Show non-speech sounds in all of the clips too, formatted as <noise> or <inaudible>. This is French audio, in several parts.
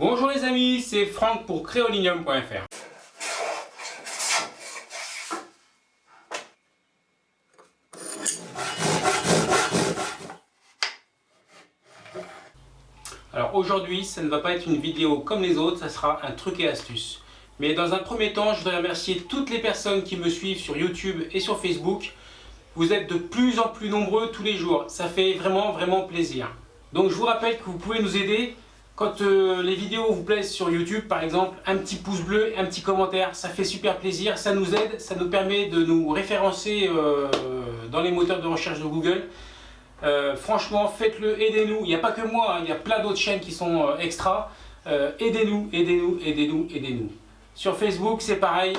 Bonjour les amis, c'est Franck pour créolinium.fr. Alors aujourd'hui, ça ne va pas être une vidéo comme les autres, ça sera un truc et astuce. Mais dans un premier temps, je voudrais remercier toutes les personnes qui me suivent sur YouTube et sur Facebook. Vous êtes de plus en plus nombreux tous les jours, ça fait vraiment vraiment plaisir. Donc je vous rappelle que vous pouvez nous aider quand euh, les vidéos vous plaisent sur YouTube par exemple, un petit pouce bleu, un petit commentaire, ça fait super plaisir, ça nous aide, ça nous permet de nous référencer euh, dans les moteurs de recherche de Google. Euh, franchement, faites-le, aidez-nous. Il n'y a pas que moi, hein, il y a plein d'autres chaînes qui sont extra. Aidez-nous, aidez-nous, aidez-nous, aidez-nous. Sur Facebook, c'est pareil,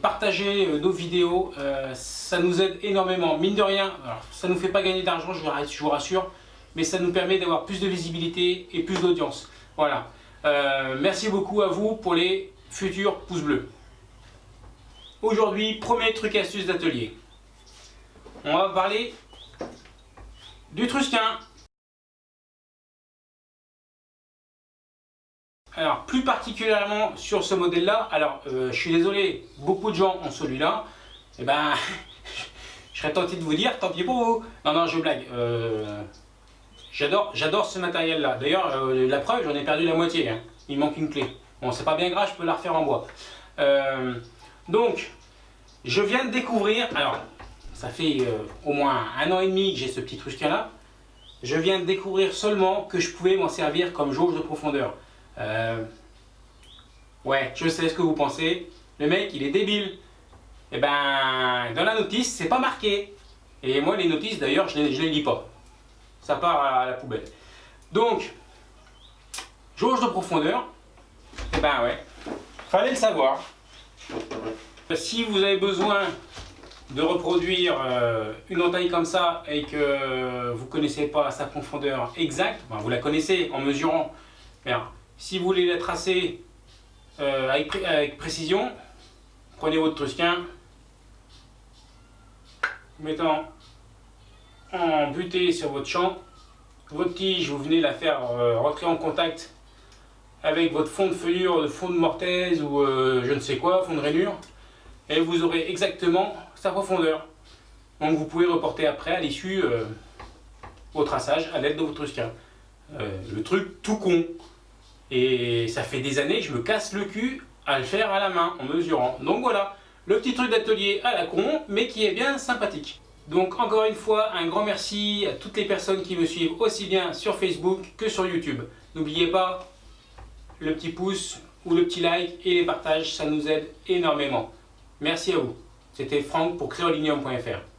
partagez nos vidéos, ça nous aide énormément. Mine de rien, ça ne nous fait pas gagner d'argent, je vous rassure, mais ça nous permet d'avoir plus de visibilité et plus d'audience. Voilà. merci beaucoup à vous pour les futurs pouces bleus. Aujourd'hui, premier truc astuce d'atelier. On va parler du trusquin. Alors, plus particulièrement sur ce modèle-là, alors, euh, je suis désolé, beaucoup de gens ont celui-là, et eh ben, <laughs> je serais tenté de vous dire, tant pis pour vous. Non, non, je blague. Euh, j'adore ce matériel-là. D'ailleurs, euh, la preuve, j'en ai perdu la moitié. Hein. Il manque une clé. Bon, c'est pas bien grave, je peux la refaire en bois. donc, je viens de découvrir, alors, ça fait euh, au moins un an et demi que j'ai ce petit trusquin là. Je viens de découvrir seulement que je pouvais m'en servir comme jauge de profondeur. Euh, ouais, je sais ce que vous pensez. Le mec, il est débile. Eh ben, dans la notice, c'est pas marqué. Et moi, les notices, d'ailleurs, je ne les lis pas. Ça part à la poubelle. Donc, jauge de profondeur. Et eh ben ouais, fallait le savoir. Si vous avez besoin de reproduire euh, une entaille comme ça et que vous ne connaissez pas sa profondeur exacte, vous la connaissez en mesurant, mais si vous voulez la tracer euh, avec, précision, prenez votre trusquin, mettant en butée sur votre champ, votre tige, vous venez la faire euh, rentrer en contact avec votre fond de feuillure, fond de mortaise ou je ne sais quoi, fond de rainure, et vous aurez exactement sa profondeur. Donc vous pouvez reporter après à l'issue euh, au traçage à l'aide de votre. Euh, le truc tout con. Et ça fait des années que je me casse le cul à le faire à la main en mesurant. Donc voilà, le petit truc d'atelier à la con, mais qui est bien sympathique. Donc encore une fois, un grand merci à toutes les personnes qui me suivent aussi bien sur Facebook que sur YouTube. N'oubliez pas le petit pouce ou le petit like et les partages, ça nous aide énormément. Merci à vous. C'était Franck pour créolinium.fr.